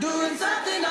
Doing something